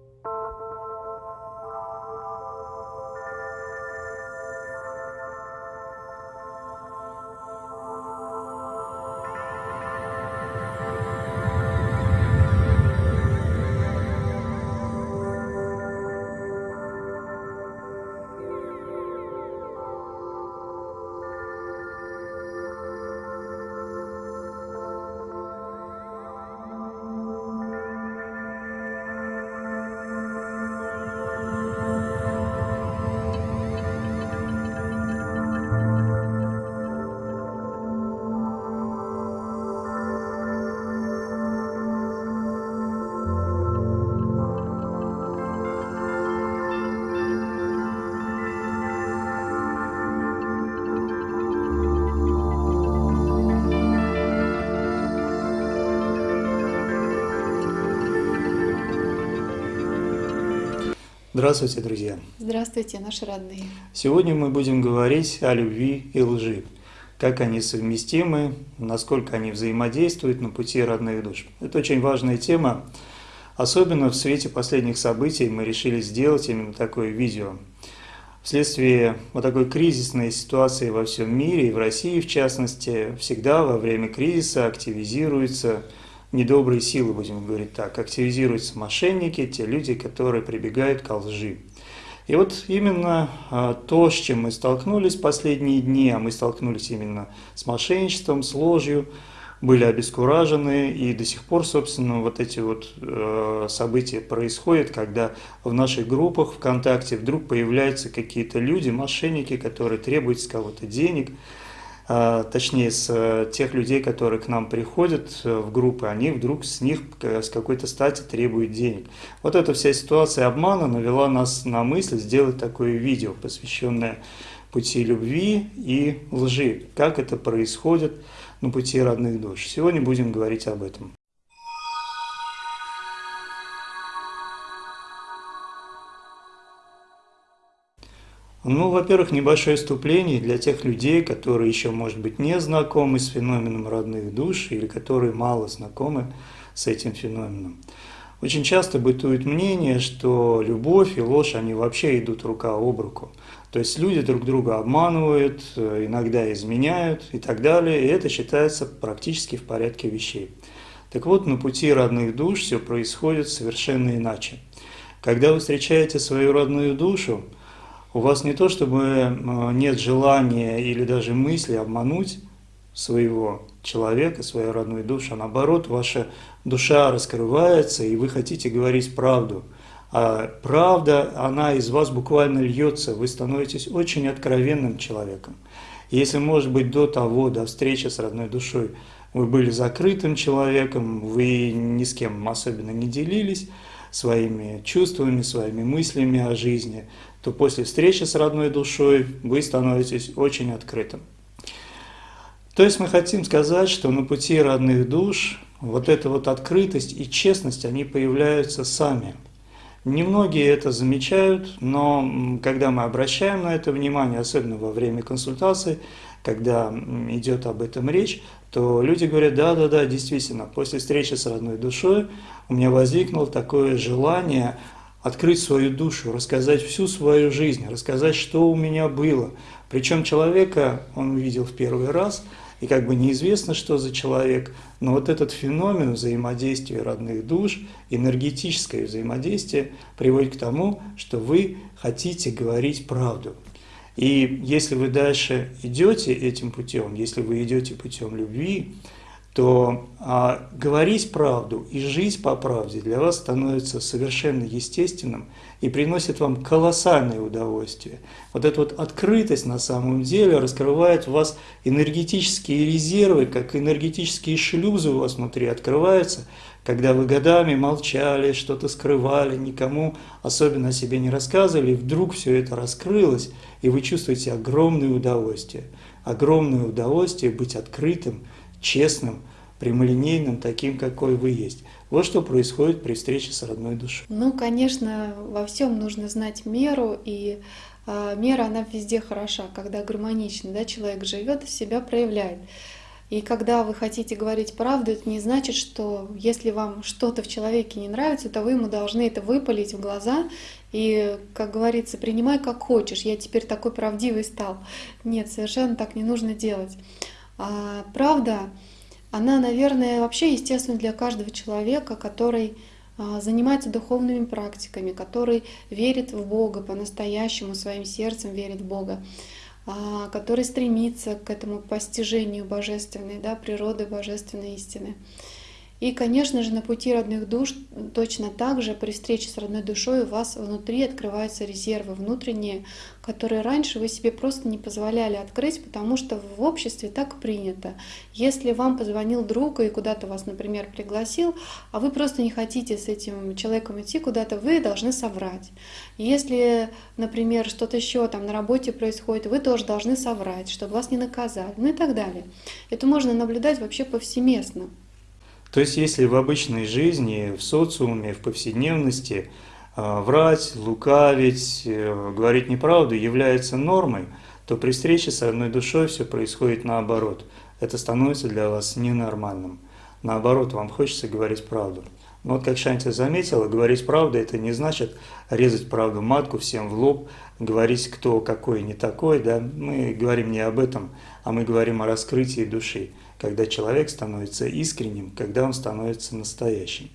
Música Здравствуйте, друзья! Здравствуйте, наши родные! Сегодня мы будем говорить о любви и лжи. Как они совместимы, насколько они взаимодействуют на пути родных душ. Это очень важная тема. Особенно в свете последних событий мы решили сделать именно такое видео. Вследствие вот такой кризисной ситуации во всем мире, и в России в частности, всегда во время кризиса активизируется недобрые силы, будем говорить так, активизируются мошенники, те люди, которые прибегают к лжи. И вот именно а, то, с чем мы столкнулись последние дни, а мы столкнулись именно с мошенничеством, с ложью, были обескуражены, и до сих пор, собственно, вот эти вот э, события происходят, когда в наших группах ВКонтакте вдруг появляются какие-то люди, мошенники, которые требуют с кого-то денег, точнее, с э, тех людей, которые к нам приходят э, в группы, они вдруг с них с какой-то стати требуют денег. Вот эта вся ситуация обмана навела нас на мысль сделать такое видео, посвященное пути любви и лжи, как это происходит на пути родных душ. Сегодня будем говорить об этом. Ну, во-первых, небольшое вступление для тех людей, которые еще, может быть, не знакомы с феноменом родных душ или которые мало знакомы с этим феноменом. Очень часто бытует мнение, что любовь и ложь, они вообще идут рука об руку. То есть люди друг друга обманывают, иногда изменяют и так далее, и это считается практически в порядке вещей. Так вот, на пути родных душ все происходит совершенно иначе. Когда вы встречаете свою родную душу, у вас не то чтобы э, нет желания или даже мысли обмануть своего человека, свою родную душу, а наоборот, ваша душа раскрывается, и вы хотите говорить правду. А правда, она из вас буквально льется, вы становитесь очень откровенным человеком. Если, может быть, до того, до встречи с родной душой, вы были закрытым человеком, вы ни с кем особенно не делились своими чувствами, своими мыслями о жизни, то после встречи с родной душой вы становитесь очень открытым. То есть мы хотим сказать, что на пути родных душ вот эта вот открытость и честность, они появляются сами. Немногие это замечают, но когда мы обращаем на это внимание, особенно во время консультации, когда идет об этом речь, то люди говорят, да-да-да, действительно, после встречи с родной душой у меня возникло такое желание открыть свою душу, рассказать всю свою жизнь, рассказать, что у меня было. Причем человека он увидел в первый раз, и как бы неизвестно, что за человек, но вот этот феномен взаимодействия родных душ, энергетическое взаимодействие приводит к тому, что вы хотите говорить правду. И если вы дальше идете этим путем, если вы идете путем любви, то а, говорить правду и жить по правде для вас становится совершенно естественным и приносит вам колоссальное удовольствие. Вот эта вот открытость на самом деле раскрывает в вас энергетические резервы, как энергетические шлюзы у вас внутри открываются, когда вы годами молчали, что-то скрывали, никому особенно о себе не рассказывали, и вдруг все это раскрылось, и вы чувствуете огромное удовольствие. Огромное удовольствие быть открытым, честным, прямолинейным, таким, какой вы есть. Вот что происходит при встрече с родной душой. Ну, конечно, во всем нужно знать меру, и э, мера, она везде хороша, когда гармонично, да, человек живет себя проявляет. И когда вы хотите говорить правду, это не значит, что если вам что-то в человеке не нравится, то вы ему должны это выпалить в глаза и, как говорится, принимай как хочешь, я теперь такой правдивый стал. Нет, совершенно так не нужно делать. А, правда, она, наверное, вообще естественна для каждого человека, который а, занимается духовными практиками, который верит в Бога по-настоящему, своим сердцем верит в Бога, а, который стремится к этому постижению божественной да, природы, божественной истины. И, конечно же, на пути родных душ точно так же при встрече с родной душой у вас внутри открываются резервы внутренние, которые раньше вы себе просто не позволяли открыть, потому что в обществе так принято. Если вам позвонил друг и куда-то вас, например, пригласил, а вы просто не хотите с этим человеком идти куда-то, вы должны соврать. Если, например, что-то еще там на работе происходит, вы тоже должны соврать, чтобы вас не наказали, ну и так далее. Это можно наблюдать вообще повсеместно. То есть, если в обычной жизни, в социуме, в повседневности э, врать, лукавить, э, говорить неправду является нормой, то при встрече с одной душой все происходит наоборот. Это становится для вас ненормальным. Наоборот, вам хочется говорить правду. Но вот как Шанти заметила, говорить правду – это не значит резать правду матку всем в лоб, говорить, кто какой не такой. Да? Мы говорим не об этом, а мы говорим о раскрытии души когда человек становится искренним, когда он становится настоящим.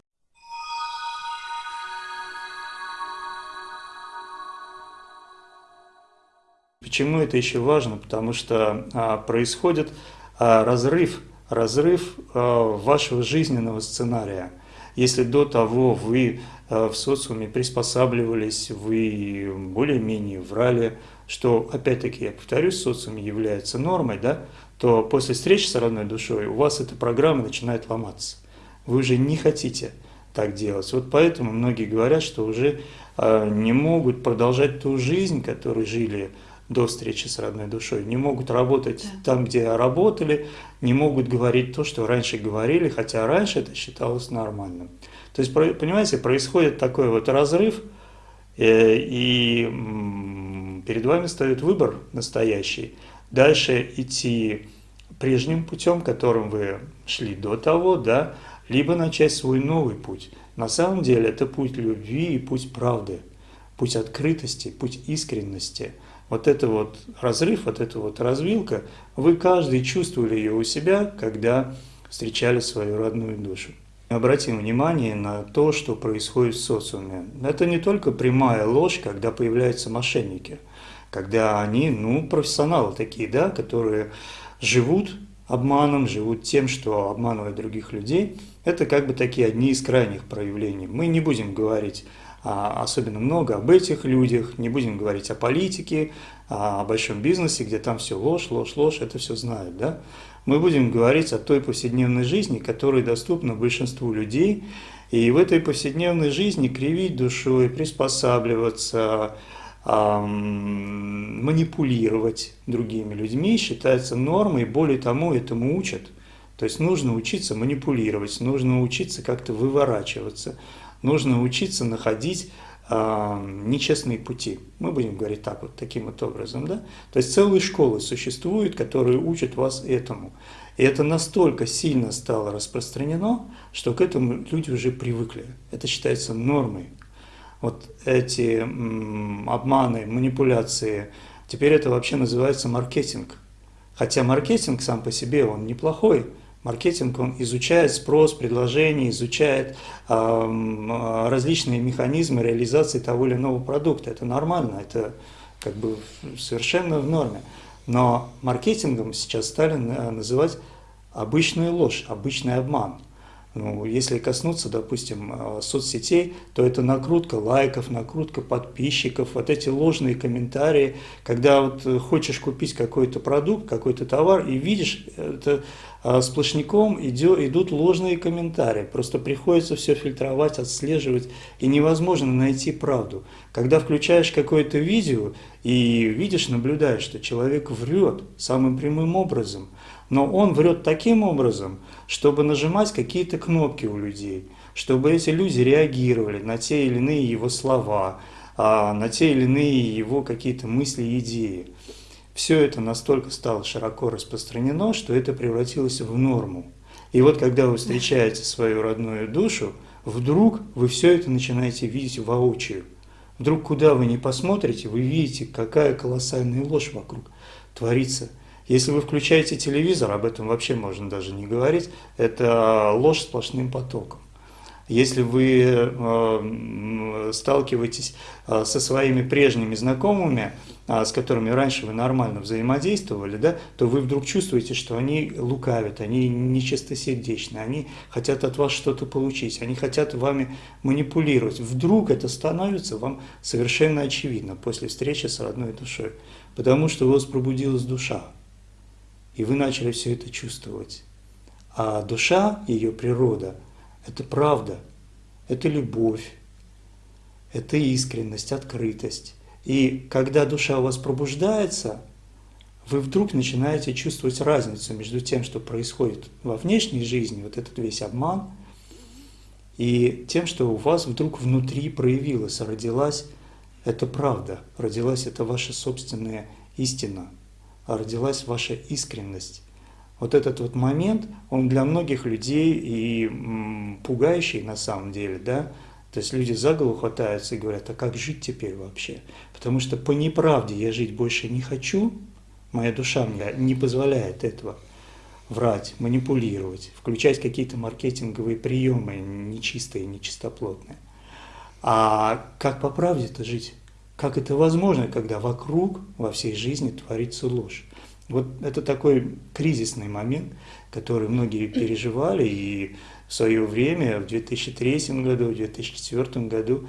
Почему это еще важно? Потому что а, происходит а, разрыв, разрыв а, вашего жизненного сценария. Если до того вы в социуме приспосабливались, вы более-менее врали, что, опять-таки, я повторюсь, в социуме является нормой, да, то после встречи с родной душой у вас эта программа начинает ломаться. Вы уже не хотите так делать. Вот поэтому многие говорят, что уже э, не могут продолжать ту жизнь, которую жили до встречи с родной душой, не могут работать да. там, где работали, не могут говорить то, что раньше говорили, хотя раньше это считалось нормальным. То есть, понимаете, происходит такой вот разрыв, э, и перед вами стоит выбор настоящий. Дальше идти прежним путем, которым вы шли до того, да, либо начать свой новый путь. На самом деле это путь любви и путь правды, путь открытости, путь искренности. Вот это вот разрыв, вот эта вот развилка, вы каждый чувствовали ее у себя, когда встречали свою родную душу. Обратим внимание на то, что происходит в социуме. Это не только прямая ложь, когда появляются мошенники, когда они, ну, профессионалы такие, да, которые живут обманом, живут тем, что обманывают других людей. Это как бы такие одни из крайних проявлений. Мы не будем говорить а, особенно много об этих людях, не будем говорить о политике, а, о большом бизнесе, где там все ложь, ложь, ложь, это все знают, да? Мы будем говорить о той повседневной жизни, которая доступна большинству людей, и в этой повседневной жизни кривить душой, приспосабливаться, манипулировать другими людьми считается нормой, более тому, этому учат. То есть нужно учиться манипулировать, нужно учиться как-то выворачиваться, нужно учиться находить э, нечестные пути. Мы будем говорить так вот, таким вот образом. Да? То есть целые школы существуют, которые учат вас этому. И это настолько сильно стало распространено, что к этому люди уже привыкли. Это считается нормой вот эти обманы, манипуляции, теперь это вообще называется маркетинг. Хотя маркетинг сам по себе, он неплохой. Маркетинг, он изучает спрос, предложение, изучает э, различные механизмы реализации того или иного продукта. Это нормально, это как бы совершенно в норме. Но маркетингом сейчас стали называть обычную ложь, обычный обман. Ну, если коснуться, допустим, э, соцсетей, то это накрутка лайков, накрутка подписчиков, вот эти ложные комментарии, когда вот э, хочешь купить какой-то продукт, какой-то товар, и видишь, это э, сплошняком идет, идут ложные комментарии, просто приходится все фильтровать, отслеживать, и невозможно найти правду. Когда включаешь какое-то видео и видишь, наблюдаешь, что человек врет самым прямым образом, но он врет таким образом, чтобы нажимать какие-то кнопки у людей, чтобы эти люди реагировали на те или иные его слова, а, на те или иные его какие-то мысли и идеи. все это настолько стало широко распространено, что это превратилось в норму. И вот когда вы встречаете свою родную душу, вдруг вы все это начинаете видеть воочию. Вдруг куда вы не посмотрите, вы видите, какая колоссальная ложь вокруг творится. Если вы включаете телевизор, об этом вообще можно даже не говорить, это ложь сплошным потоком. Если вы э, сталкиваетесь э, со своими прежними знакомыми, э, с которыми раньше вы нормально взаимодействовали, да, то вы вдруг чувствуете, что они лукавят, они нечистосердечны, они хотят от вас что-то получить, они хотят вами манипулировать. Вдруг это становится вам совершенно очевидно после встречи с родной душой, потому что у вас пробудилась душа, и вы начали все это чувствовать. А душа, ее природа – это правда, это любовь, это искренность, открытость. И когда душа у вас пробуждается, вы вдруг начинаете чувствовать разницу между тем, что происходит во внешней жизни, вот этот весь обман, и тем, что у вас вдруг внутри проявилась, родилась эта правда, родилась эта ваша собственная истина, родилась ваша искренность вот этот вот момент, он для многих людей и пугающий на самом деле, да, то есть люди за голову хватаются и говорят, а как жить теперь вообще? Потому что по неправде я жить больше не хочу, моя душа мне не позволяет этого врать, манипулировать, включать какие-то маркетинговые приемы нечистые, нечистоплотные. А как по правде это жить? Как это возможно, когда вокруг во всей жизни творится ложь? Вот это такой кризисный момент, который многие переживали, и в свое время, в 2003 году, в 2004 году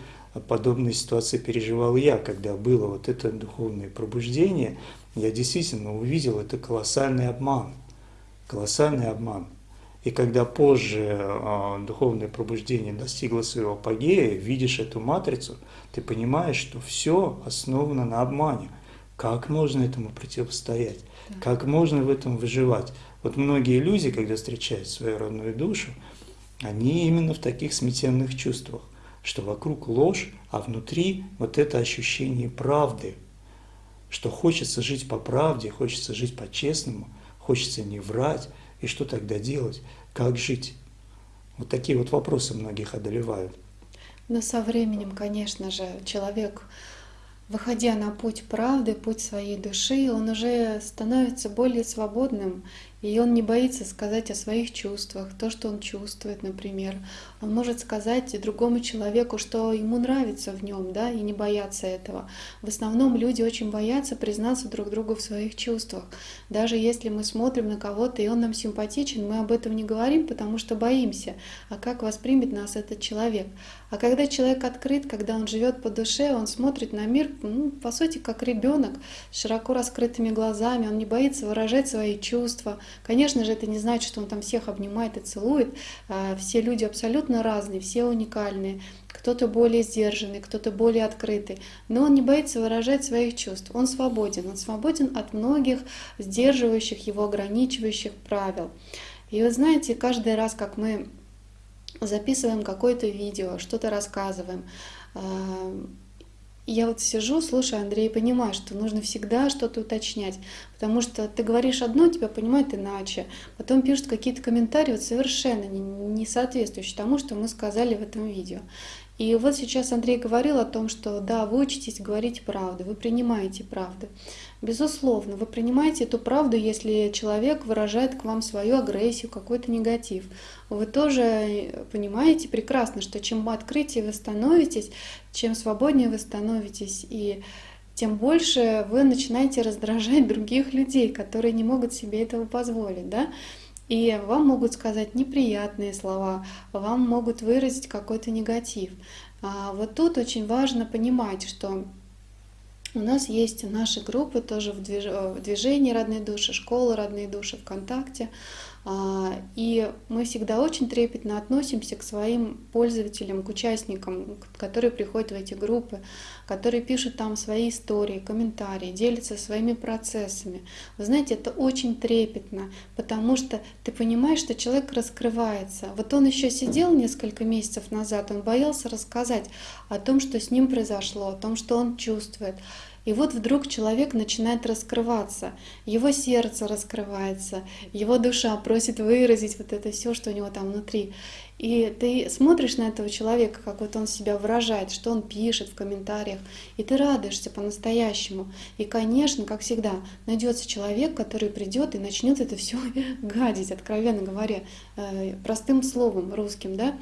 подобные ситуации переживал я, когда было вот это духовное пробуждение, я действительно увидел это колоссальный обман, колоссальный обман. И когда позже э, духовное пробуждение достигло своего апогея, видишь эту матрицу, ты понимаешь, что все основано на обмане. Как можно этому противостоять? Как можно в этом выживать? Вот многие люди, когда встречают свою родную душу, они именно в таких смятенных чувствах, что вокруг ложь, а внутри вот это ощущение правды, что хочется жить по правде, хочется жить по-честному, хочется не врать, и что тогда делать, как жить? Вот такие вот вопросы многих одолевают. Но со временем, конечно же, человек выходя на путь правды, путь своей души, он уже становится более свободным, и он не боится сказать о своих чувствах, то, что он чувствует, например. Он может сказать другому человеку, что ему нравится в нем, да, и не бояться этого. В основном люди очень боятся признаться друг другу в своих чувствах. Даже если мы смотрим на кого-то, и он нам симпатичен, мы об этом не говорим, потому что боимся. А как воспримет нас этот человек? А когда человек открыт, когда он живет по душе, он смотрит на мир, ну, по сути, как ребенок, с широко раскрытыми глазами, он не боится выражать свои чувства. Конечно же, это не значит, что он там всех обнимает и целует. А, все люди абсолютно разные, все уникальные. Кто-то более сдержанный, кто-то более открытый. Но он не боится выражать своих чувств. Он свободен. Он свободен от многих сдерживающих его, ограничивающих правил. И вы знаете, каждый раз, как мы записываем какое-то видео, что-то рассказываем. Я вот сижу, слушаю Андрея и понимаю, что нужно всегда что-то уточнять, потому что ты говоришь одно, тебя понимают иначе, потом пишут какие-то комментарии вот совершенно не соответствующие тому, что мы сказали в этом видео. И вот сейчас Андрей говорил о том, что да, вы учитесь говорить правду, вы принимаете правду. Безусловно, вы принимаете эту правду, если человек выражает к вам свою агрессию, какой-то негатив. Вы тоже понимаете прекрасно, что чем открытие вы становитесь, чем свободнее вы становитесь, и тем больше вы начинаете раздражать других людей, которые не могут себе этого позволить. Да? И вам могут сказать неприятные слова, вам могут выразить какой-то негатив. А вот тут очень важно понимать, что у нас есть наши группы тоже в движении «Родные души», школа «Родные души» ВКонтакте. А, и мы всегда очень трепетно относимся к своим пользователям, к участникам, которые приходят в эти группы, которые пишут там свои истории, комментарии, делятся своими процессами. Вы знаете, это очень трепетно, потому что ты понимаешь, что человек раскрывается. Вот он еще сидел несколько месяцев назад, он боялся рассказать о том, что с ним произошло, о том, что он чувствует. И вот вдруг человек начинает раскрываться, его сердце раскрывается, его душа просит выразить вот это все, что у него там внутри. И ты смотришь на этого человека, как вот он себя выражает, что он пишет в комментариях, и ты радуешься по-настоящему. И, конечно, как всегда, найдется человек, который придет и начнет это все гадить, откровенно говоря, э, простым словом русским, да.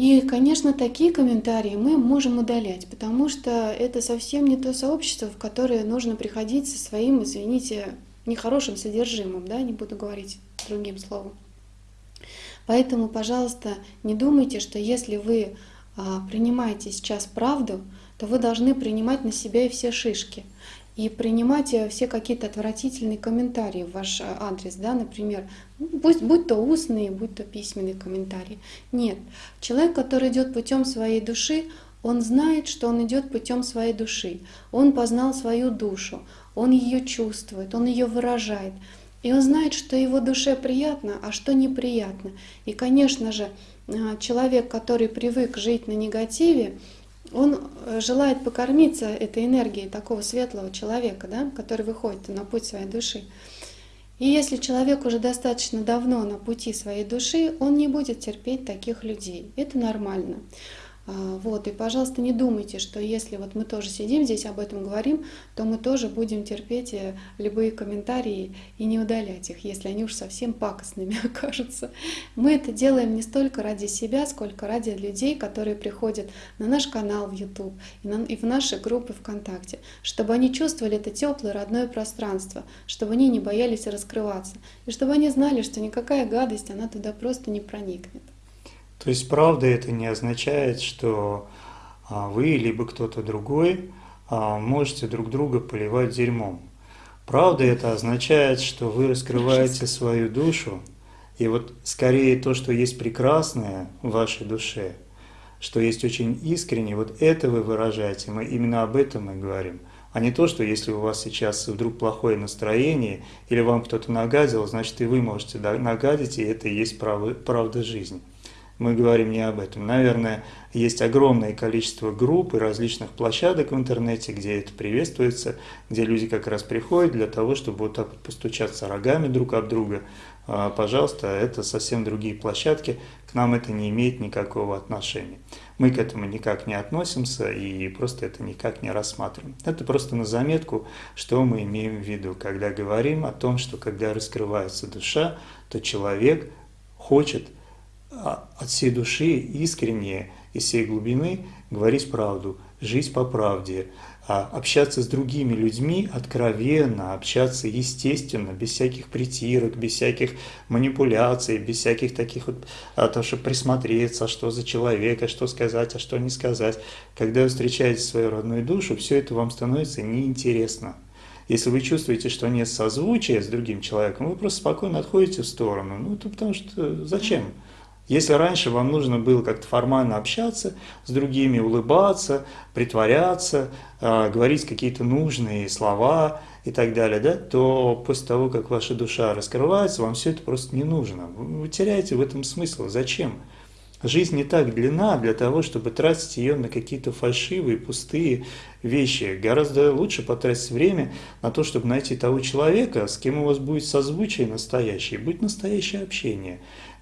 И, конечно, такие комментарии мы можем удалять, потому что это совсем не то сообщество, в которое нужно приходить со своим, извините, нехорошим содержимым, да, не буду говорить другим словом. Поэтому, пожалуйста, не думайте, что если вы а, принимаете сейчас правду, то вы должны принимать на себя и все шишки. И принимать э, все какие-то отвратительные комментарии в ваш э, адрес, да, например, ну, будь, будь то устные, будь то письменные комментарии. Нет. Человек, который идет путем своей души, он знает, что он идет путем своей души. Он познал свою душу, он ее чувствует, он ее выражает. И он знает, что его душе приятно, а что неприятно. И, конечно же, э, человек, который привык жить на негативе, он э, желает покормиться этой энергией такого светлого человека, да, который выходит на путь своей души. И если человек уже достаточно давно на пути своей души, он не будет терпеть таких людей. Это нормально. А, вот, и, пожалуйста, не думайте, что если вот мы тоже сидим здесь, об этом говорим, то мы тоже будем терпеть э, любые комментарии и не удалять их, если они уж совсем пакостными окажутся. Мы это делаем не столько ради себя, сколько ради людей, которые приходят на наш канал в YouTube и, на, и в наши группы ВКонтакте, чтобы они чувствовали это теплое родное пространство, чтобы они не боялись раскрываться, и чтобы они знали, что никакая гадость, она туда просто не проникнет. То есть правда это не означает, что а, вы либо кто-то другой а, можете друг друга поливать дерьмом. Правда это означает, что вы раскрываете свою душу, и вот скорее то, что есть прекрасное в вашей душе, что есть очень искренне, вот это вы выражаете, мы именно об этом мы говорим, а не то, что если у вас сейчас вдруг плохое настроение, или вам кто-то нагадил, значит и вы можете нагадить, и это и есть правда жизни мы говорим не об этом. Наверное, есть огромное количество групп и различных площадок в интернете, где это приветствуется, где люди как раз приходят для того, чтобы вот так вот постучаться рогами друг об друга. А, пожалуйста, это совсем другие площадки, к нам это не имеет никакого отношения. Мы к этому никак не относимся и просто это никак не рассматриваем. Это просто на заметку, что мы имеем в виду, когда говорим о том, что когда раскрывается душа, то человек хочет – от всей души, искренне, из всей глубины говорить правду, жить по правде, а, общаться с другими людьми откровенно, общаться естественно, без всяких притирок, без всяких манипуляций, без всяких таких вот, а то, чтобы присмотреться, что за человека, что сказать, а что не сказать. Когда вы встречаете свою родную душу, все это вам становится неинтересно. Если вы чувствуете, что нет созвучия с другим человеком, вы просто спокойно отходите в сторону. Ну, это потому что зачем? Если раньше вам нужно было как-то формально общаться с другими, улыбаться, притворяться, э, говорить какие-то нужные слова и так далее, да, то после того, как ваша душа раскрывается, вам все это просто не нужно. Вы теряете в этом смысл. Зачем? Жизнь не так длинна для того, чтобы тратить ее на какие-то фальшивые, пустые вещи. Гораздо лучше потратить время на то, чтобы найти того человека, с кем у вас будет созвучие настоящее, будет настоящее общение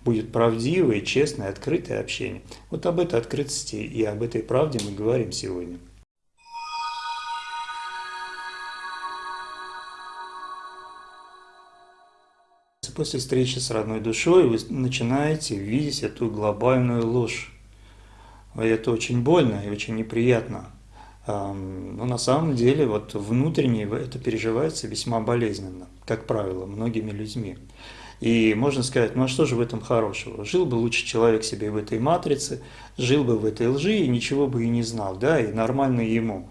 будет правдивое, честное, открытое общение. Вот об этой открытости и об этой правде мы говорим сегодня. После встречи с родной душой вы начинаете видеть эту глобальную ложь. Это очень больно и очень неприятно. Но на самом деле вот внутренне это переживается весьма болезненно, как правило, многими людьми. И можно сказать, ну а что же в этом хорошего? Жил бы лучше человек себе в этой матрице, жил бы в этой лжи и ничего бы и не знал, да, и нормально ему.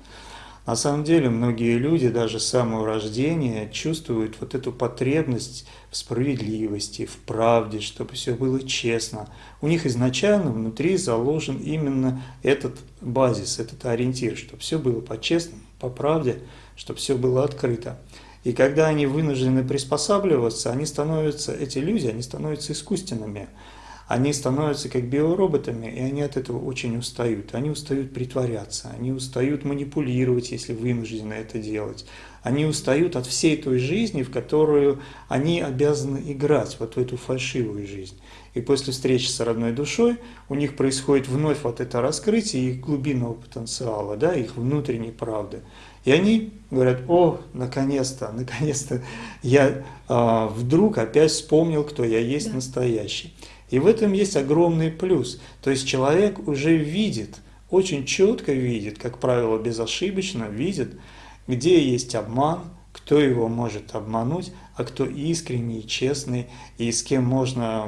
На самом деле многие люди даже с самого рождения чувствуют вот эту потребность в справедливости, в правде, чтобы все было честно. У них изначально внутри заложен именно этот базис, этот ориентир, чтобы все было по-честному, по правде, чтобы все было открыто. И когда они вынуждены приспосабливаться, они становятся, эти люди, они становятся искусственными. они становятся как биороботами, и они от этого очень устают. Они устают притворяться, они устают манипулировать, если вынуждены это делать. Они устают от всей той жизни, в которую они обязаны играть, вот в эту фальшивую жизнь. И после встречи с родной душой у них происходит вновь вот это раскрытие их глубинного потенциала, да, их внутренней правды. И они говорят, о, наконец-то, наконец-то я а, вдруг опять вспомнил, кто я есть да. настоящий. И в этом есть огромный плюс. То есть человек уже видит, очень четко видит, как правило, безошибочно видит, где есть обман, кто его может обмануть, а кто искренний, честный, и с кем можно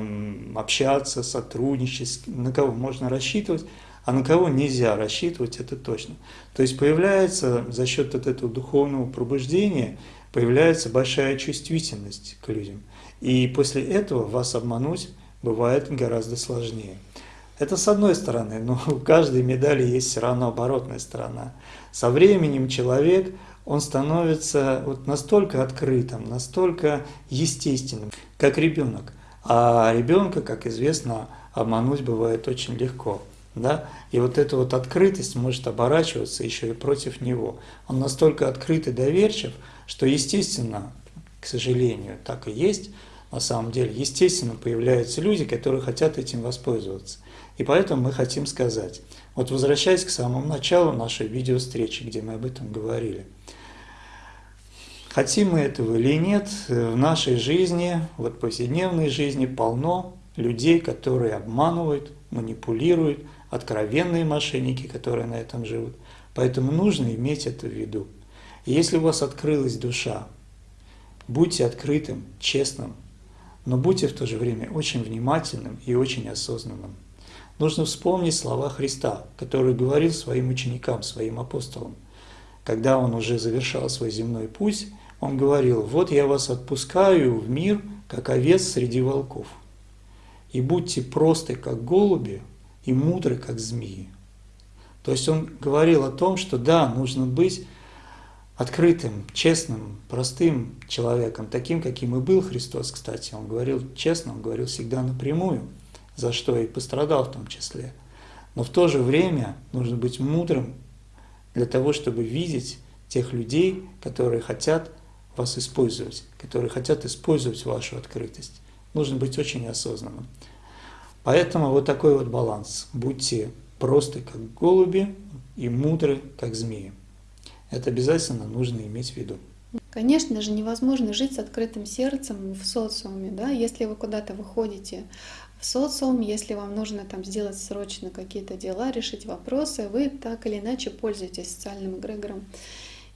общаться, сотрудничать, на кого можно рассчитывать, а на кого нельзя рассчитывать, это точно. То есть появляется за счет вот этого духовного пробуждения, появляется большая чувствительность к людям. И после этого вас обмануть бывает гораздо сложнее. Это с одной стороны, но у каждой медали есть все равно оборотная сторона. Со временем человек, он становится вот настолько открытым, настолько естественным, как ребенок. А ребенка, как известно, обмануть бывает очень легко. Да? И вот эта вот открытость может оборачиваться еще и против него. Он настолько открыт и доверчив, что, естественно, к сожалению, так и есть, на самом деле, естественно, появляются люди, которые хотят этим воспользоваться. И поэтому мы хотим сказать, вот возвращаясь к самому началу нашей видео-встречи, где мы об этом говорили, хотим мы этого или нет, в нашей жизни, вот повседневной жизни полно людей, которые обманывают, манипулируют, откровенные мошенники, которые на этом живут. Поэтому нужно иметь это в виду. И если у вас открылась душа, будьте открытым, честным, но будьте в то же время очень внимательным и очень осознанным. Нужно вспомнить слова Христа, который говорил своим ученикам, своим апостолам. Когда он уже завершал свой земной путь, он говорил, «Вот я вас отпускаю в мир, как овец среди волков, и будьте просты, как голуби, и мудры, как змеи». То есть он говорил о том, что да, нужно быть открытым, честным, простым человеком, таким, каким и был Христос, кстати. Он говорил честно, он говорил всегда напрямую, за что и пострадал в том числе. Но в то же время нужно быть мудрым для того, чтобы видеть тех людей, которые хотят вас использовать, которые хотят использовать вашу открытость. Нужно быть очень осознанным. Поэтому вот такой вот баланс. Будьте просты, как голуби, и мудры, как змеи. Это обязательно нужно иметь в виду. Конечно же, невозможно жить с открытым сердцем в социуме, да, если вы куда-то выходите в социум, если вам нужно там сделать срочно какие-то дела, решить вопросы, вы так или иначе пользуетесь социальным эгрегором.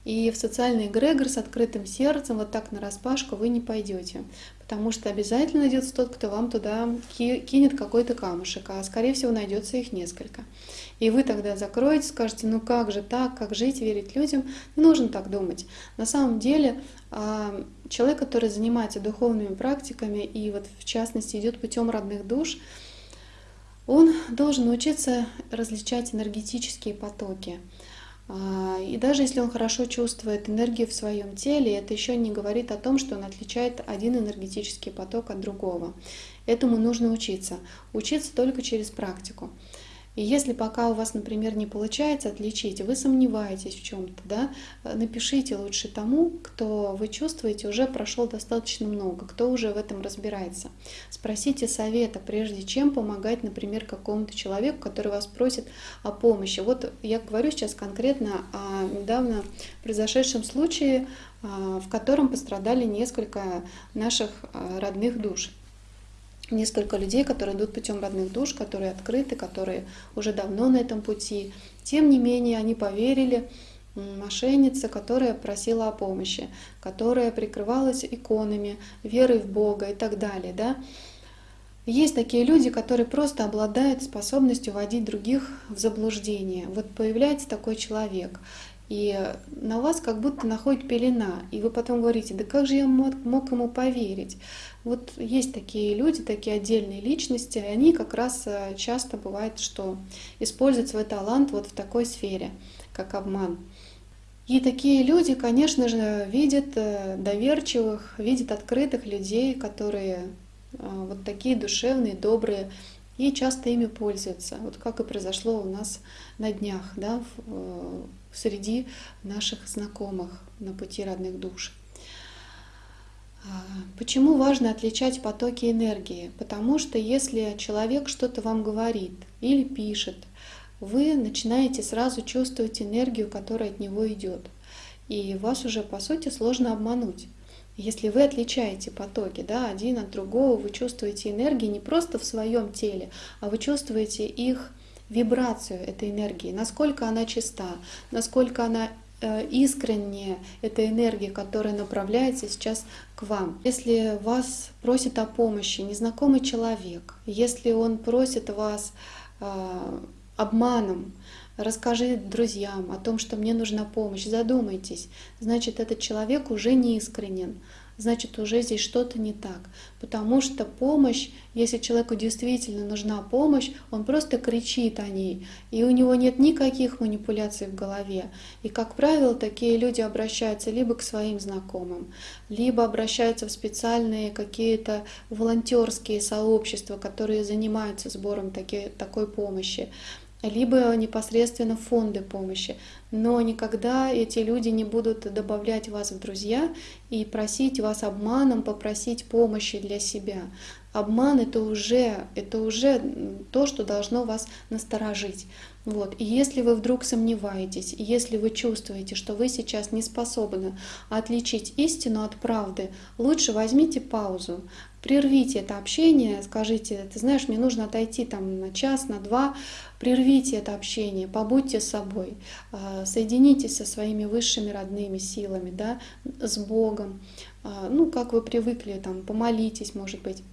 И в социальный эгрегор с открытым сердцем вот так на распашку вы не пойдете, потому что обязательно найдется тот, кто вам туда кинет какой-то камушек, а скорее всего найдется их несколько. И вы тогда закроете, скажете, ну как же так, как жить, верить людям? Не нужно так думать. На самом деле а, человек, который занимается духовными практиками и вот в частности идет путем родных душ, он должен научиться различать энергетические потоки. А, и даже если он хорошо чувствует энергию в своем теле, это еще не говорит о том, что он отличает один энергетический поток от другого. Этому нужно учиться. Учиться только через практику. И если пока у вас, например, не получается отличить, вы сомневаетесь в чем-то, да, напишите лучше тому, кто вы чувствуете уже прошел достаточно много, кто уже в этом разбирается. Спросите совета, прежде чем помогать, например, какому-то человеку, который вас просит о помощи. Вот я говорю сейчас конкретно о недавно произошедшем случае, а, в котором пострадали несколько наших а, родных душ несколько людей, которые идут путем родных душ, которые открыты, которые уже давно на этом пути. Тем не менее, они поверили мошеннице, которая просила о помощи, которая прикрывалась иконами, верой в Бога и так далее. Да? Есть такие люди, которые просто обладают способностью вводить других в заблуждение. Вот появляется такой человек, и на вас как будто находит пелена, и вы потом говорите, да как же я мог, мог ему поверить? Вот есть такие люди, такие отдельные личности, и они как раз э, часто бывает, что используют свой талант вот в такой сфере, как обман. И такие люди, конечно же, видят э, доверчивых, видят открытых людей, которые э, вот такие душевные, добрые, и часто ими пользуются. Вот как и произошло у нас на днях, да, в, э, среди наших знакомых на пути родных душ. А, почему важно отличать потоки энергии? Потому что если человек что-то вам говорит или пишет, вы начинаете сразу чувствовать энергию, которая от него идет. И вас уже, по сути, сложно обмануть. Если вы отличаете потоки да, один от другого, вы чувствуете энергии не просто в своем теле, а вы чувствуете их вибрацию этой энергии, насколько она чиста, насколько она Э, искренне эта энергия, которая направляется сейчас к вам. Если вас просит о помощи незнакомый человек, если он просит вас э, обманом, расскажи друзьям о том, что мне нужна помощь, задумайтесь, значит этот человек уже не искренен, значит уже здесь что-то не так. Потому что помощь, если человеку действительно нужна помощь, он просто кричит о ней, и у него нет никаких манипуляций в голове. И, как правило, такие люди обращаются либо к своим знакомым, либо обращаются в специальные какие-то волонтерские сообщества, которые занимаются сбором таки, такой помощи либо непосредственно фонды помощи. Но никогда эти люди не будут добавлять вас в друзья и просить вас обманом попросить помощи для себя. Обман это уже, это уже то, что должно вас насторожить. Вот. И если вы вдруг сомневаетесь, если вы чувствуете, что вы сейчас не способны отличить истину от правды, лучше возьмите паузу, прервите это общение, скажите, ты знаешь, мне нужно отойти там на час, на два, прервите это общение, побудьте собой, а, соединитесь со своими высшими родными силами, да, с Богом, а, ну, как вы привыкли, там, помолитесь, может быть,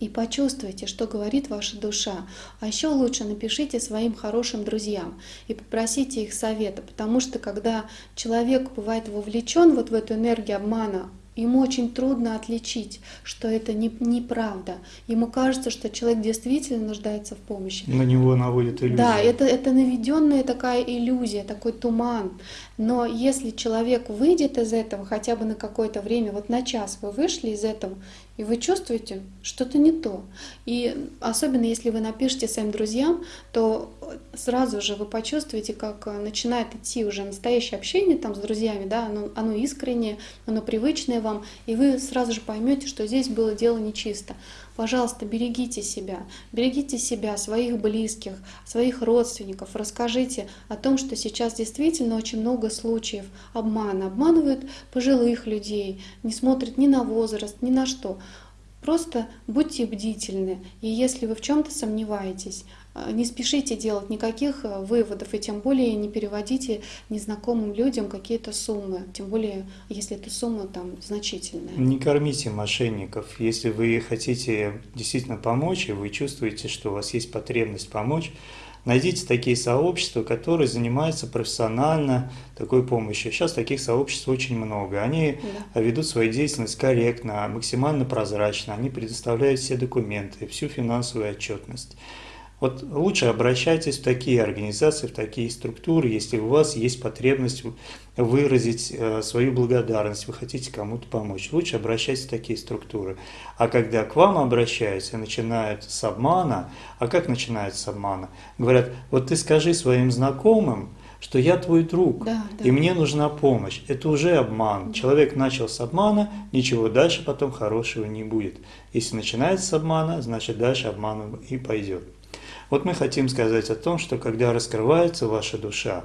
и почувствуйте, что говорит ваша душа. А еще лучше напишите своим хорошим друзьям и попросите их совета, потому что когда человек бывает вовлечен вот в эту энергию обмана, Ему очень трудно отличить, что это не, неправда. Ему кажется, что человек действительно нуждается в помощи. На него наводит иллюзия. Да, это, это наведенная такая иллюзия, такой туман. Но если человек выйдет из этого хотя бы на какое-то время, вот на час вы вышли из этого, и вы чувствуете, что-то не то. И особенно если вы напишете своим друзьям, то сразу же вы почувствуете, как начинает идти уже настоящее общение там с друзьями, да, оно, оно искреннее, оно привычное вам, и вы сразу же поймете, что здесь было дело нечисто. Пожалуйста, берегите себя, берегите себя, своих близких, своих родственников. Расскажите о том, что сейчас действительно очень много случаев обмана. Обманывают пожилых людей, не смотрят ни на возраст, ни на что. Просто будьте бдительны. И если вы в чем-то сомневаетесь, не спешите делать никаких э, выводов, и тем более не переводите незнакомым людям какие-то суммы, тем более, если эта сумма там значительная. Не кормите мошенников. Если вы хотите действительно помочь, и вы чувствуете, что у вас есть потребность помочь, найдите такие сообщества, которые занимаются профессионально такой помощью. Сейчас таких сообществ очень много. Они да. ведут свою деятельность корректно, максимально прозрачно, они предоставляют все документы, всю финансовую отчетность. Вот лучше обращайтесь в такие организации, в такие структуры, если у вас есть потребность выразить э, свою благодарность, вы хотите кому-то помочь. Лучше обращайтесь в такие структуры. А когда к вам обращаются и начинают с обмана, а как начинают с обмана? Говорят, вот ты скажи своим знакомым, что я твой друг, да, да. и мне нужна помощь. Это уже обман. Да. Человек начал с обмана, ничего дальше потом хорошего не будет. Если начинается с обмана, значит дальше обман и пойдет. Вот мы хотим сказать о том, что когда раскрывается ваша душа,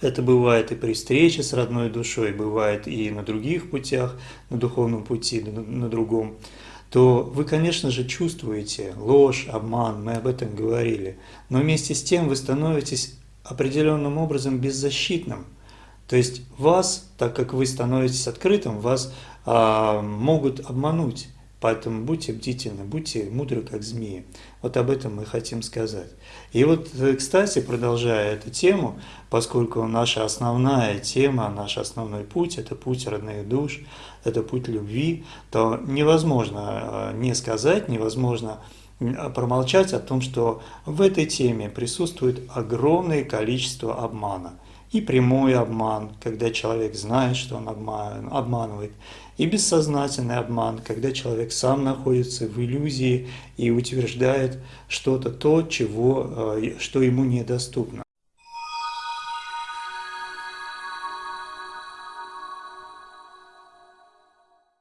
это бывает и при встрече с родной душой, бывает и на других путях, на духовном пути, на, другом, то вы, конечно же, чувствуете ложь, обман, мы об этом говорили, но вместе с тем вы становитесь определенным образом беззащитным. То есть вас, так как вы становитесь открытым, вас а, могут обмануть. Поэтому будьте бдительны, будьте мудры, как змеи. Вот об этом мы хотим сказать. И вот, э, кстати, продолжая эту тему, поскольку наша основная тема, наш основной путь – это путь родных душ, это путь любви, то невозможно э, не сказать, невозможно промолчать о том, что в этой теме присутствует огромное количество обмана. и прямой обман, когда человек знает, что он обманывает, и бессознательный обман, когда человек сам находится в иллюзии и утверждает что-то то, чего, э, что ему недоступно.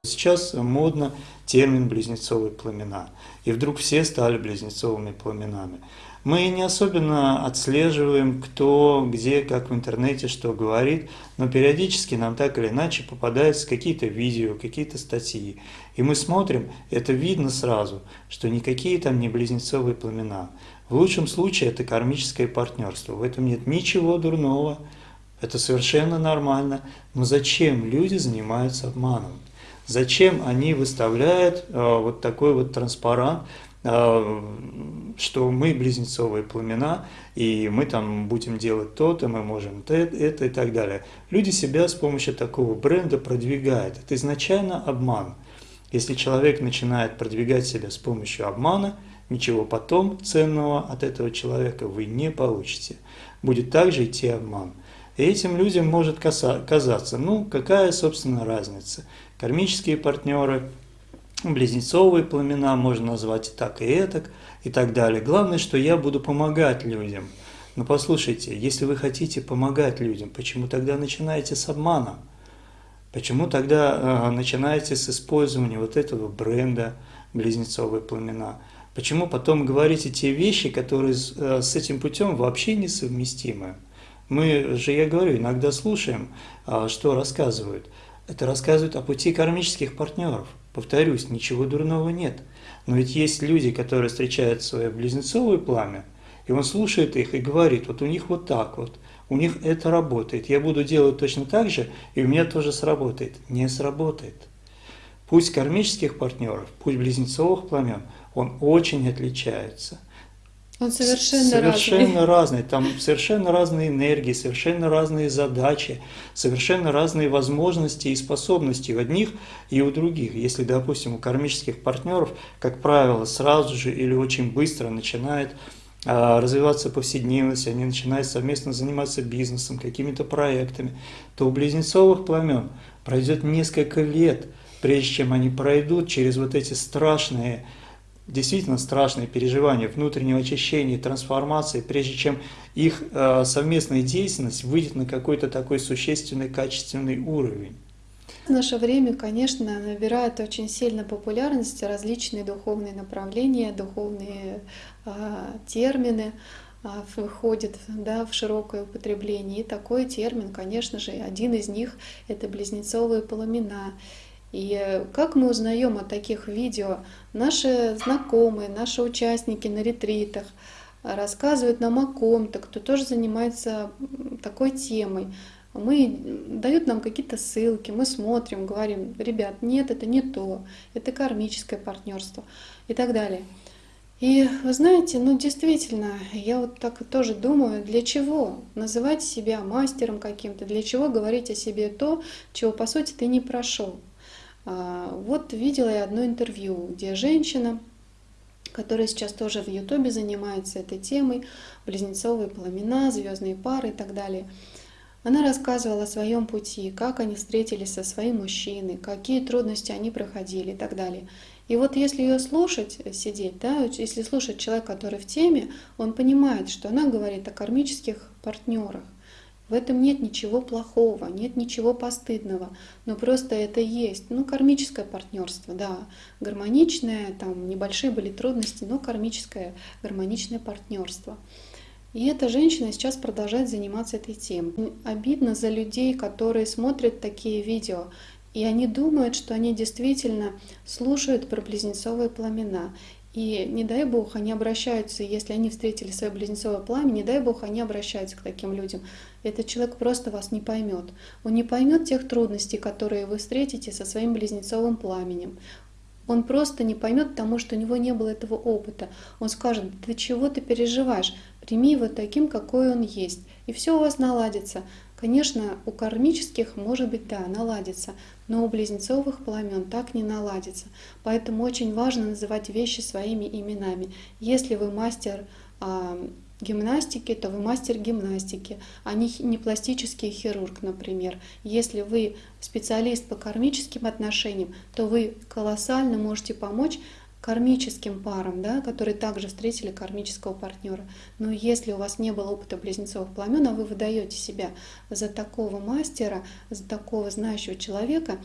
Сейчас модно термин «близнецовые пламена», и вдруг все стали близнецовыми пламенами. Мы не особенно отслеживаем, кто, где, как в интернете, что говорит, но периодически нам так или иначе попадаются какие-то видео, какие-то статьи. И мы смотрим, это видно сразу, что никакие там не близнецовые пламена. В лучшем случае это кармическое партнерство. В этом нет ничего дурного, это совершенно нормально. Но зачем люди занимаются обманом? Зачем они выставляют э, вот такой вот транспарант, что мы близнецовые пламена, и мы там будем делать то-то, мы можем это и так далее. Люди себя с помощью такого бренда продвигают. Это изначально обман. Если человек начинает продвигать себя с помощью обмана, ничего потом ценного от этого человека вы не получите. Будет также идти обман. И этим людям может казаться, ну какая, собственно, разница. Кармические партнеры, близнецовые пламена, можно назвать и так, и этак, и так далее. Главное, что я буду помогать людям. Но послушайте, если вы хотите помогать людям, почему тогда начинаете с обмана? Почему тогда э, начинаете с использования вот этого бренда близнецовые пламена? Почему потом говорите те вещи, которые с, э, с этим путем вообще несовместимы? Мы же, я говорю, иногда слушаем, а, что рассказывают. Это рассказывают о пути кармических партнеров. Повторюсь, ничего дурного нет. Но ведь есть люди, которые встречают свое близнецовое пламя, и он слушает их и говорит, вот у них вот так вот, у них это работает, я буду делать точно так же, и у меня тоже сработает. Не сработает. Путь кармических партнеров, путь близнецовых пламен, он очень отличается. Он совершенно, совершенно разный. разный. Там совершенно разные энергии, совершенно разные задачи, совершенно разные возможности и способности у одних и у других. Если, допустим, у кармических партнеров, как правило, сразу же или очень быстро начинает а, развиваться повседневность, они начинают совместно заниматься бизнесом, какими-то проектами, то у близнецовых пламен пройдет несколько лет, прежде чем они пройдут через вот эти страшные действительно страшные переживания внутреннего очищения, трансформации, прежде чем их э, совместная деятельность выйдет на какой-то такой существенный, качественный уровень. В наше время, конечно, набирают очень сильно популярность различные духовные направления, духовные э, термины э, выходят да, в широкое употребление. И такой термин, конечно же, один из них — это близнецовые пламена. И как мы узнаем о таких видео? Наши знакомые, наши участники на ретритах рассказывают нам о ком-то, кто тоже занимается такой темой. Мы дают нам какие-то ссылки, мы смотрим, говорим, ребят, нет, это не то, это кармическое партнерство и так далее. И вы знаете, ну действительно, я вот так тоже думаю, для чего называть себя мастером каким-то, для чего говорить о себе то, чего по сути ты не прошел. А, вот видела я одно интервью, где женщина, которая сейчас тоже в Ютубе занимается этой темой, близнецовые пламена, звездные пары и так далее. Она рассказывала о своем пути, как они встретились со своим мужчиной, какие трудности они проходили и так далее. И вот если ее слушать, э, сидеть, да, если слушать человека, который в теме, он понимает, что она говорит о кармических партнерах, в этом нет ничего плохого, нет ничего постыдного, но просто это есть. Ну, кармическое партнерство, да, гармоничное, там небольшие были трудности, но кармическое, гармоничное партнерство. И эта женщина сейчас продолжает заниматься этой темой. Обидно за людей, которые смотрят такие видео, и они думают, что они действительно слушают про близнецовые пламена. И не дай бог они обращаются, если они встретили свое близнецовое пламя, не дай бог они обращаются к таким людям. Этот человек просто вас не поймет. Он не поймет тех трудностей, которые вы встретите со своим близнецовым пламенем. Он просто не поймет, потому что у него не было этого опыта. Он скажет, ты чего ты переживаешь? Прими его таким, какой он есть. И все у вас наладится. Конечно, у кармических, может быть, да, наладится, но у близнецовых пламен так не наладится. Поэтому очень важно называть вещи своими именами. Если вы мастер гимнастики, то вы мастер гимнастики, а не, пластический хирург, например. Если вы специалист по кармическим отношениям, то вы колоссально можете помочь кармическим парам, да, которые также встретили кармического партнера. Но если у вас не было опыта близнецовых пламен, а вы выдаете себя за такого мастера, за такого знающего человека,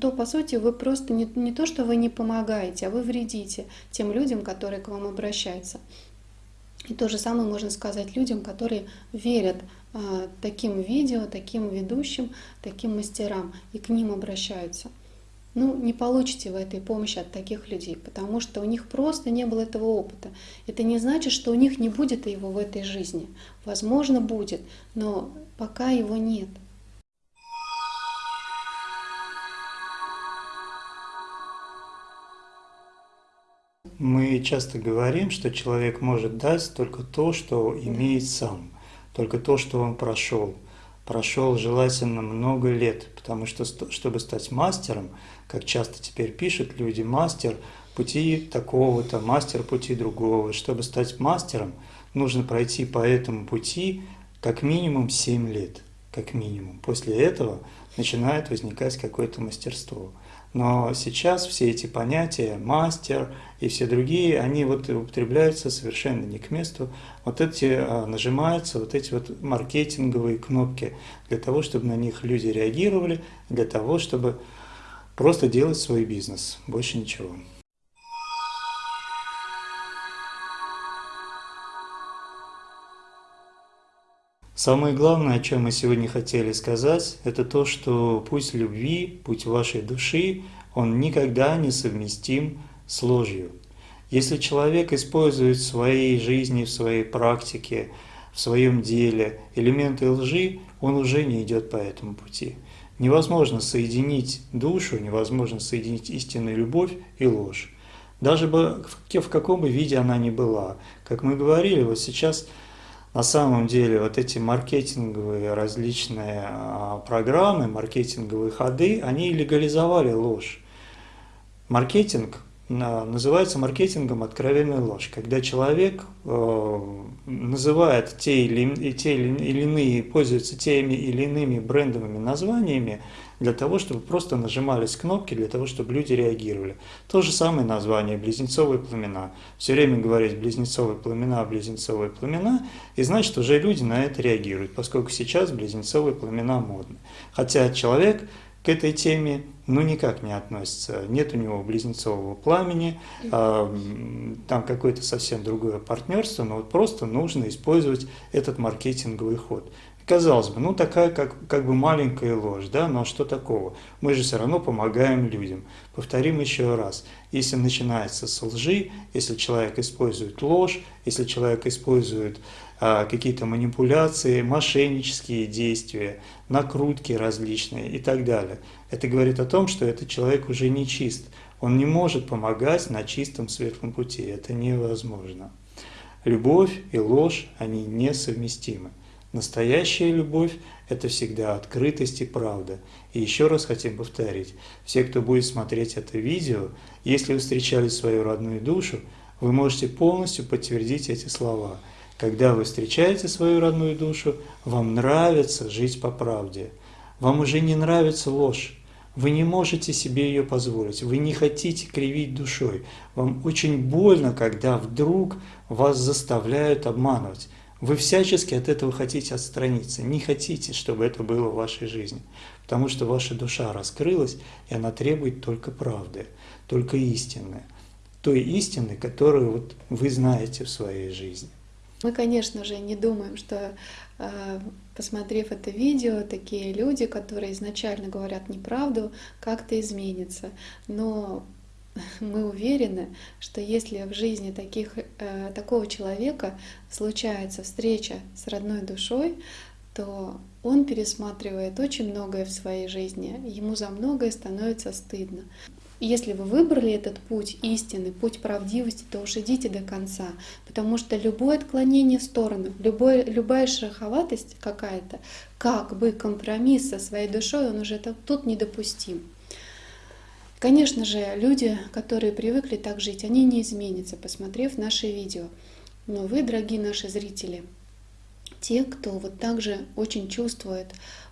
то, по сути, вы просто не, не то, что вы не помогаете, а вы вредите тем людям, которые к вам обращаются. И то же самое можно сказать людям, которые верят а, таким видео, таким ведущим, таким мастерам и к ним обращаются. Ну, не получите вы этой помощи от таких людей, потому что у них просто не было этого опыта. Это не значит, что у них не будет его в этой жизни. Возможно, будет, но пока его нет. Мы часто говорим, что человек может дать только то, что имеет сам, только то, что он прошел. Прошел желательно много лет, потому что, чтобы стать мастером, как часто теперь пишут люди, мастер пути такого-то, мастер пути другого. Чтобы стать мастером, нужно пройти по этому пути как минимум 7 лет, как минимум. После этого начинает возникать какое-то мастерство. Но сейчас все эти понятия, мастер и все другие, они вот употребляются совершенно не к месту. Вот эти а, нажимаются, вот эти вот маркетинговые кнопки для того, чтобы на них люди реагировали, для того, чтобы просто делать свой бизнес, больше ничего. Самое главное, о чем мы сегодня хотели сказать, это то, что путь любви, путь вашей души, он никогда не совместим с ложью. Если человек использует в своей жизни, в своей практике, в своем деле элементы лжи, он уже не идет по этому пути. Невозможно соединить душу, невозможно соединить истинную любовь и ложь. Даже бы, в каком бы виде она ни была. Как мы говорили, вот сейчас на самом деле вот эти маркетинговые различные а, программы, маркетинговые ходы, они легализовали ложь. Маркетинг называется маркетингом откровенная ложь, когда человек э, называет те или, те или иные, пользуется теми или иными брендовыми названиями для того, чтобы просто нажимались кнопки, для того, чтобы люди реагировали. То же самое название «близнецовые племена». Все время говорить «близнецовые племена», «близнецовые племена», и значит, уже люди на это реагируют, поскольку сейчас близнецовые племена модны. Хотя человек к этой теме ну никак не относится. Нет у него близнецового пламени, а, там какое-то совсем другое партнерство, но вот просто нужно использовать этот маркетинговый ход. Казалось бы, ну такая как, как бы маленькая ложь, да, но что такого? Мы же все равно помогаем людям. Повторим еще раз. Если начинается с лжи, если человек использует ложь, если человек использует а, какие-то манипуляции, мошеннические действия, накрутки различные и так далее. Это говорит о том, что этот человек уже не чист. Он не может помогать на чистом светлом пути. Это невозможно. Любовь и ложь, они несовместимы. Настоящая любовь – это всегда открытость и правда. И еще раз хотим повторить, все, кто будет смотреть это видео, если вы встречали свою родную душу, вы можете полностью подтвердить эти слова – когда вы встречаете свою родную душу, вам нравится жить по правде. Вам уже не нравится ложь. Вы не можете себе ее позволить. Вы не хотите кривить душой. Вам очень больно, когда вдруг вас заставляют обманывать. Вы всячески от этого хотите отстраниться. Не хотите, чтобы это было в вашей жизни. Потому что ваша душа раскрылась, и она требует только правды, только истины. Той истины, которую вот вы знаете в своей жизни. Мы, конечно же, не думаем, что, э, посмотрев это видео, такие люди, которые изначально говорят неправду, как-то изменятся. Но мы уверены, что если в жизни таких, э, такого человека случается встреча с родной душой, то он пересматривает очень многое в своей жизни, ему за многое становится стыдно если вы выбрали этот путь истины, путь правдивости, то уж идите до конца, потому что любое отклонение в сторону, любое, любая шероховатость какая-то, как бы компромисс со своей душой, он уже тут недопустим. Конечно же, люди, которые привыкли так жить, они не изменятся, посмотрев наши видео. Но вы, дорогие наши зрители, те, кто вот также очень чувствует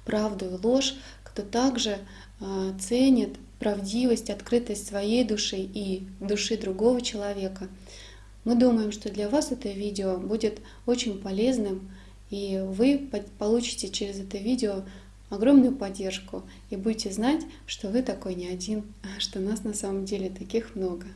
правду и ложь, кто также э, ценит правдивость, открытость своей души и души другого человека. Мы думаем, что для вас это видео будет очень полезным, и вы получите через это видео огромную поддержку и будете знать, что вы такой не один, а что нас на самом деле таких много.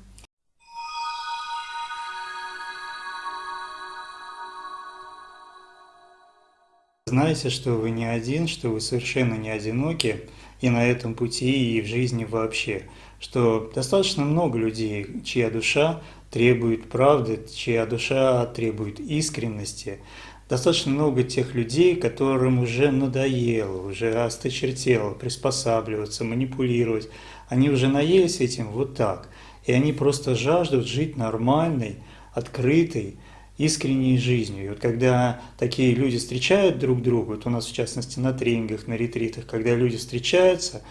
Знайте, что вы не один, что вы совершенно не одиноки и на этом пути, и в жизни вообще. Что достаточно много людей, чья душа требует правды, чья душа требует искренности. Достаточно много тех людей, которым уже надоело, уже осточертело приспосабливаться, манипулировать. Они уже наелись этим вот так. И они просто жаждут жить нормальной, открытой, искренней жизнью. И вот когда такие люди встречают друг друга, вот у нас в частности на тренингах, на ретритах, когда люди встречаются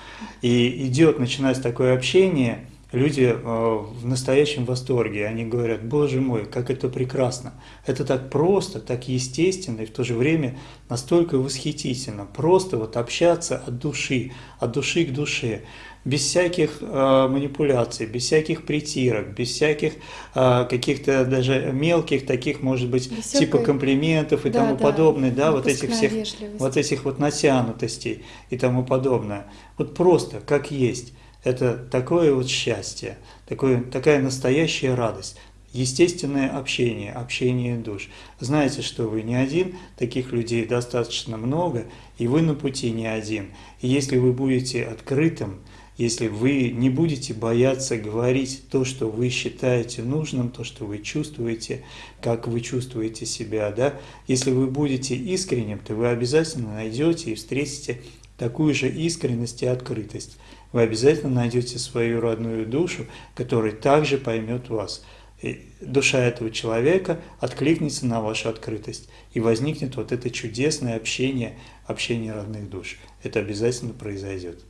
и идет, начинается такое общение, люди э, в настоящем восторге, они говорят, боже мой, как это прекрасно, это так просто, так естественно и в то же время настолько восхитительно, просто вот общаться от души, от души к душе без всяких э, манипуляций, без всяких притирок, без всяких э, каких-то даже мелких таких, может быть, без типа всякой... комплиментов и да, тому да, подобное, да, вот этих всех, вот этих вот натянутостей и тому подобное. Вот просто как есть. Это такое вот счастье, такое, такая настоящая радость естественное общение, общение душ. Знаете, что вы не один, таких людей достаточно много, и вы на пути не один. И если вы будете открытым, если вы не будете бояться говорить то, что вы считаете нужным, то, что вы чувствуете, как вы чувствуете себя, да, если вы будете искренним, то вы обязательно найдете и встретите такую же искренность и открытость. Вы обязательно найдете свою родную душу, которая также поймет вас. И душа этого человека откликнется на вашу открытость, и возникнет вот это чудесное общение, общение родных душ. Это обязательно произойдет.